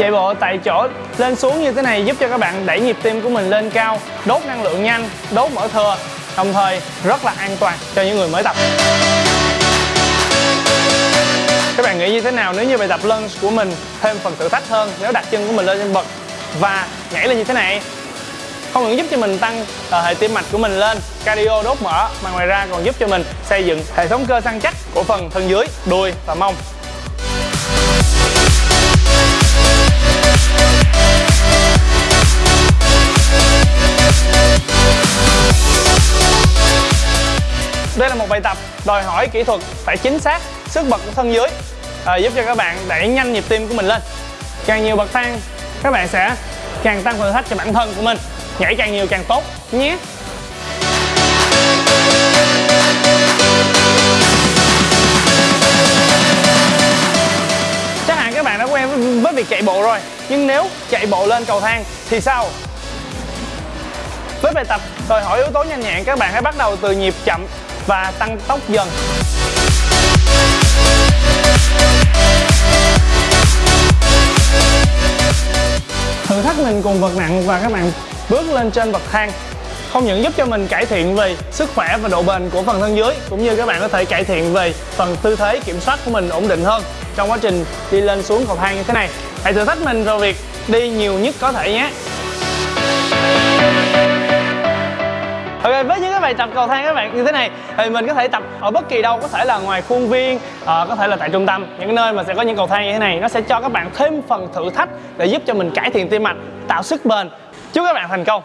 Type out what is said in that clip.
chạy bộ tại chỗ lên xuống như thế này giúp cho các bạn đẩy nhịp tim của mình lên cao đốt năng lượng nhanh đốt mỡ thừa đồng thời rất là an toàn cho những người mới tập. Các bạn nghĩ như thế nào nếu như bài tập lunge của mình thêm phần thử thách hơn nếu đặt chân của mình lên trên bậc và nhảy lên như thế này? Không những giúp cho mình tăng uh, hệ tim mạch của mình lên cardio đốt mỡ mà ngoài ra còn giúp cho mình xây dựng hệ thống cơ săn chắc của phần thân dưới đuôi và mông. Đây là một bài tập đòi hỏi kỹ thuật phải chính xác sức bật của thân dưới à, giúp cho các bạn đẩy nhanh nhịp tim của mình lên. Càng nhiều bậc thang các bạn sẽ càng tăng thử thách cho bản thân của mình. Nhảy càng nhiều càng tốt nhé. Chắc hẳn các bạn đã quen với việc chạy bộ rồi nhưng nếu chạy bộ lên cầu thang thì sao? Với bài tập đòi hỏi yếu tố nhanh nhẹn các bạn hãy bắt đầu từ nhịp chậm và tăng tốc dần. Thử thách mình cùng vật nặng và các bạn bước lên trên bậc thang không những giúp cho mình cải thiện về sức khỏe và độ bền của phần thân dưới cũng như các bạn có thể cải thiện về phần tư thế kiểm soát của mình ổn định hơn trong quá trình đi lên xuống cầu thang như thế này. Hãy thử thách mình vào việc đi nhiều nhất có thể nhé. Ok, với những bài tập cầu thang các bạn như thế này thì mình có thể tập ở bất kỳ đâu có thể là ngoài khuôn viên à, có thể là tại trung tâm những nơi mà sẽ có những cầu thang như thế này nó sẽ cho các bạn thêm phần thử thách để giúp cho mình cải thiện tim mạch tạo sức bền. Chúc các bạn thành công!